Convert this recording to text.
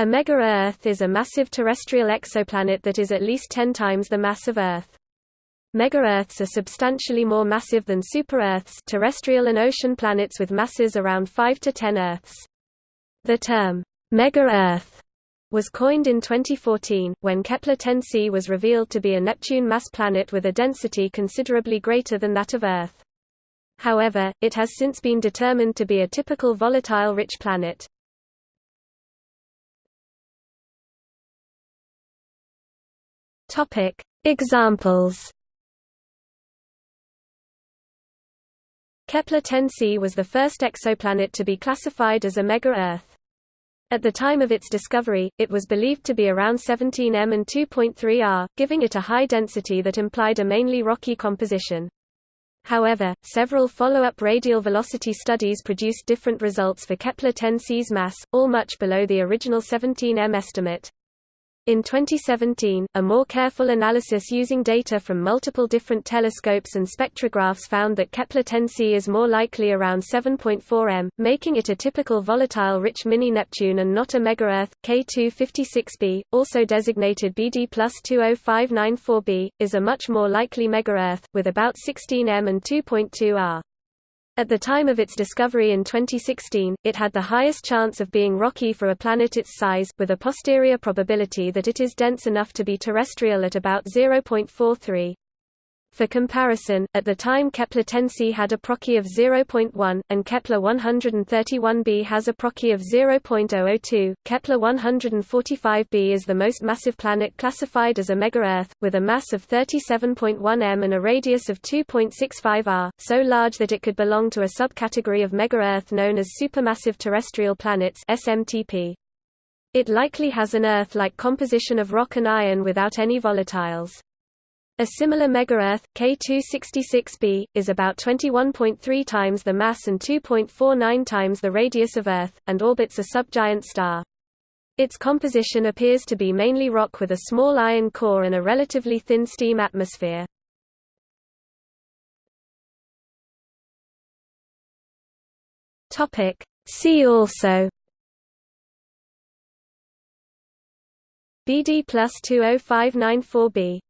A mega-Earth is a massive terrestrial exoplanet that is at least 10 times the mass of Earth. Mega-Earths are substantially more massive than super-Earths terrestrial and ocean planets with masses around 5 to 10 Earths. The term, mega-Earth, was coined in 2014, when Kepler-10c was revealed to be a Neptune-mass planet with a density considerably greater than that of Earth. However, it has since been determined to be a typical volatile-rich planet. Topic: Examples. Kepler-10c was the first exoplanet to be classified as a mega-Earth. At the time of its discovery, it was believed to be around 17 m and 2.3 r, giving it a high density that implied a mainly rocky composition. However, several follow-up radial velocity studies produced different results for Kepler-10c's mass, all much below the original 17 m estimate. In 2017, a more careful analysis using data from multiple different telescopes and spectrographs found that Kepler-10c is more likely around 7.4 m, making it a typical volatile-rich mini-Neptune and not a megaearth. K2-56b, also designated BD plus 20594b, is a much more likely megaearth, with about 16 m and 2.2 r. At the time of its discovery in 2016, it had the highest chance of being rocky for a planet its size, with a posterior probability that it is dense enough to be terrestrial at about 0.43. For comparison, at the time Kepler-10c had a Procy of 0.1, and Kepler-131b has a Procy of 0.002. Kepler-145b is the most massive planet classified as a megaearth, with a mass of 37.1 m and a radius of 2.65 r, so large that it could belong to a subcategory of megaearth known as supermassive terrestrial planets (SMTP). It likely has an Earth-like composition of rock and iron without any volatiles. A similar megaearth, K2-66b, is about 21.3 times the mass and 2.49 times the radius of Earth, and orbits a subgiant star. Its composition appears to be mainly rock with a small iron core and a relatively thin steam atmosphere. See also BD plus 20594b